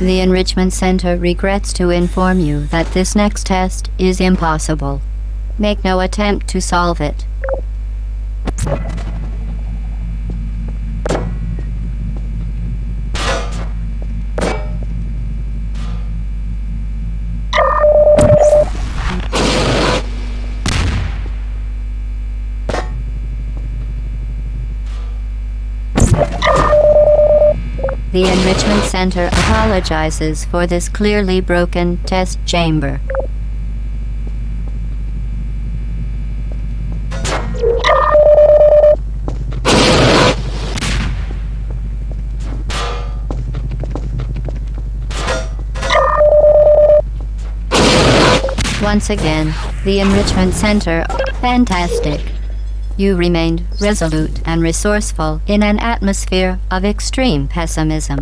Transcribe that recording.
The Enrichment Center regrets to inform you that this next test is impossible. Make no attempt to solve it. The Enrichment Center apologizes for this clearly broken test chamber. Once again, the Enrichment Center, fantastic. You remained resolute and resourceful in an atmosphere of extreme pessimism.